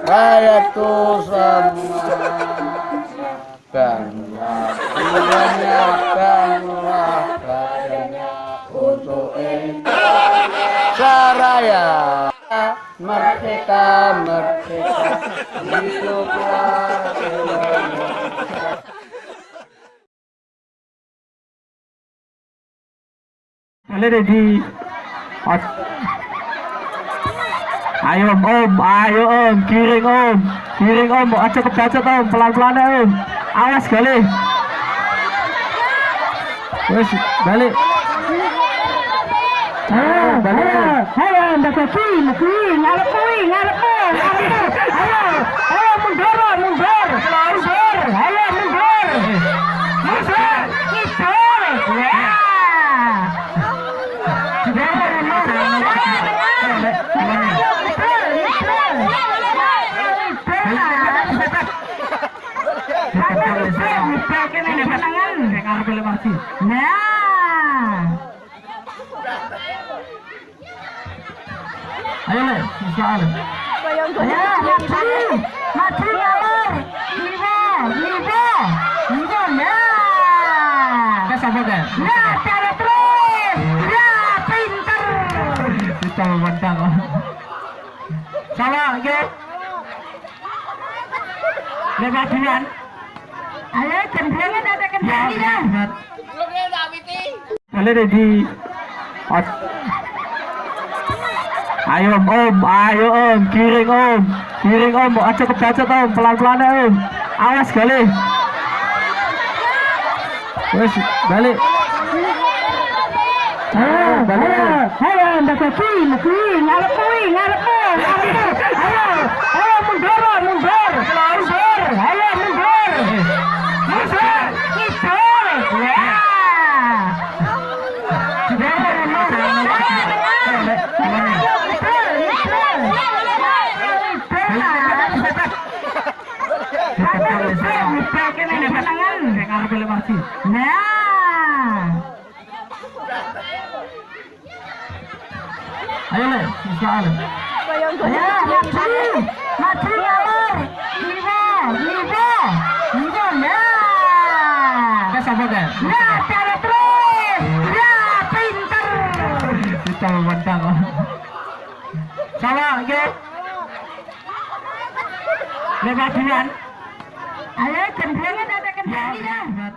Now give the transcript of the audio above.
Hayatu sama dan banyakkanlah katanya untuk Saraya merdeka merdeka hiduplah Indonesia. Ayo om, ayo om, kiring om, kiring om, aja kebacet om, pelan-pelan ya om, awas kali. Wes, balik. Ayo, balik. Ayo, ndak kuwi, kuwi, ngarep kuwi, ngarep ngarep. Ayo, ayo mundur, mundur, mundur. Nah, Ayo le, soal. ayo maju, maju liwa, liwa, liwa, nah. Kes apa kan? Nah, cara terus. Ya, pinter. Kita memandang. Sama, yuk. Lewat duluan. Ayo, cendrengan ada kendali ya. Di Ayo om, ayo om, kiring om, kiring om, aja kebacet om, pelan-pelan om, awas kali. Wes, balik. Ayo, balik. Ayo, ndak kuwi, kuwi, ngarep kuwi, Nah, Ayo le, soal. ayo maju, maju ngalor, liwa, liwa, liwa, nah. Kes apa kan? Nah, cara terus. Basta magbanta ko. Sama, okay? Lepas. Ayo, kendangan ada kendangan. Ya,